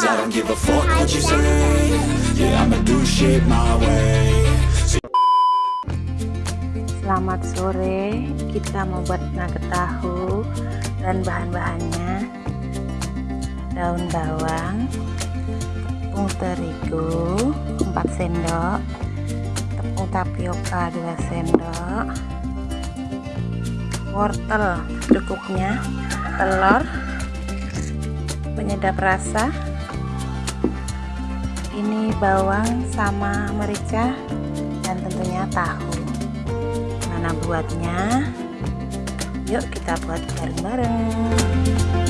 Cause I don't give a fuck what you say. Yeah, I'ma do shit my way. Selamat sore, kita mau buat nugget tahu dan bahan-bahannya. Daun bawang, tepung terigu 4 sendok, tepung tapioka 2 sendok, wortel cukupnya, telur, penyedap rasa ini bawang sama merica dan tentunya tahu. Mana buatnya? Yuk kita buat bareng-bareng